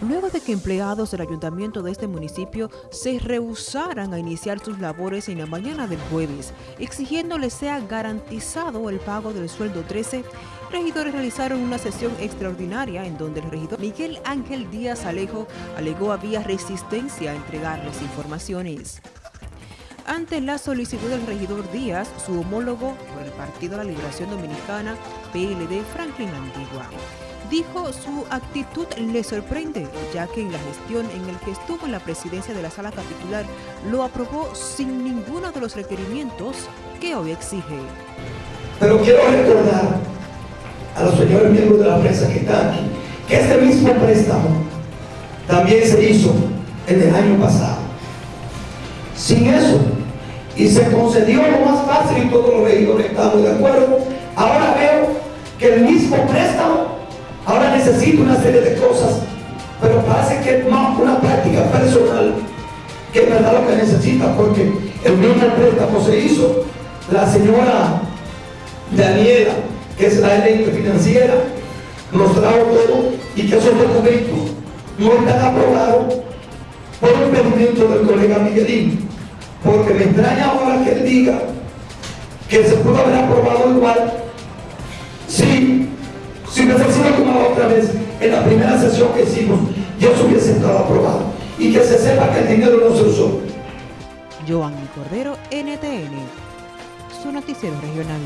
luego de que empleados del ayuntamiento de este municipio se rehusaran a iniciar sus labores en la mañana del jueves, exigiéndoles sea garantizado el pago del sueldo 13, regidores realizaron una sesión extraordinaria en donde el regidor Miguel Ángel Díaz Alejo alegó había resistencia a entregarles informaciones. Ante la solicitud del regidor Díaz, su homólogo por el Partido de la Liberación Dominicana, PLD Franklin Antigua, dijo su actitud le sorprende, ya que en la gestión en el que estuvo en la presidencia de la sala capitular lo aprobó sin ninguno de los requerimientos que hoy exige. Pero quiero recordar a los señores miembros de la prensa que están aquí, que este mismo préstamo también se hizo en el año pasado. Sin eso, y se concedió lo más fácil y todos los regidores estamos de acuerdo, ahora veo que el mismo préstamo Ahora necesito una serie de cosas, pero parece que es más una práctica personal que es verdad lo que necesita, porque el mismo préstamo se hizo, la señora Daniela, que es la gerente financiera, nos trajo todo y que esos documentos no están aprobados por el pedimento del colega Miguelín, porque me extraña ahora que él diga que se pudo haber aprobado igual si si hubiese sido como otra vez en la primera sesión que hicimos, yo se hubiese estado aprobado. Y que se sepa que el dinero no se usó. Joan Cordero, NTN, su noticiero regional.